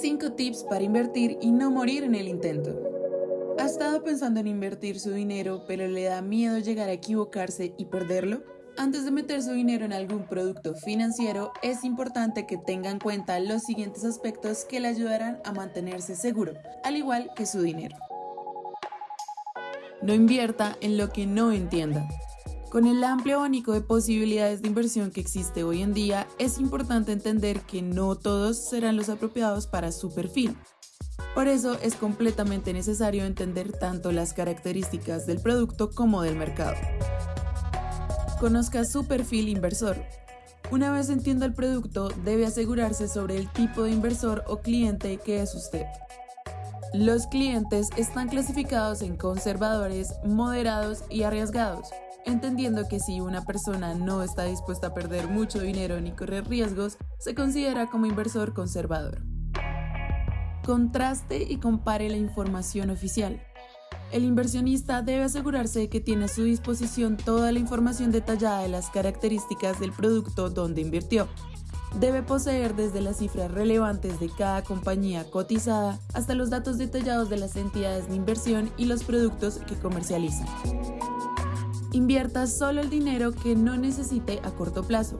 5 tips para invertir y no morir en el intento. ¿Ha estado pensando en invertir su dinero pero le da miedo llegar a equivocarse y perderlo? Antes de meter su dinero en algún producto financiero, es importante que tenga en cuenta los siguientes aspectos que le ayudarán a mantenerse seguro, al igual que su dinero. No invierta en lo que no entienda. Con el amplio abanico de posibilidades de inversión que existe hoy en día, es importante entender que no todos serán los apropiados para su perfil. Por eso es completamente necesario entender tanto las características del producto como del mercado. Conozca su perfil inversor. Una vez entienda el producto, debe asegurarse sobre el tipo de inversor o cliente que es usted. Los clientes están clasificados en conservadores, moderados y arriesgados, entendiendo que si una persona no está dispuesta a perder mucho dinero ni correr riesgos, se considera como inversor conservador. Contraste y compare la información oficial. El inversionista debe asegurarse de que tiene a su disposición toda la información detallada de las características del producto donde invirtió, Debe poseer desde las cifras relevantes de cada compañía cotizada hasta los datos detallados de las entidades de inversión y los productos que comercializan. Invierta solo el dinero que no necesite a corto plazo.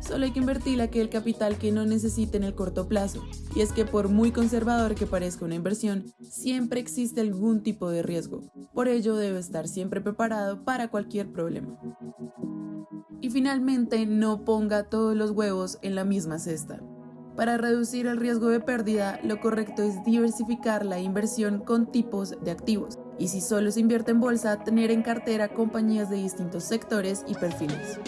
Solo hay que invertir aquel capital que no necesite en el corto plazo. Y es que por muy conservador que parezca una inversión, siempre existe algún tipo de riesgo. Por ello debe estar siempre preparado para cualquier problema. Y finalmente, no ponga todos los huevos en la misma cesta. Para reducir el riesgo de pérdida, lo correcto es diversificar la inversión con tipos de activos. Y si solo se invierte en bolsa, tener en cartera compañías de distintos sectores y perfiles.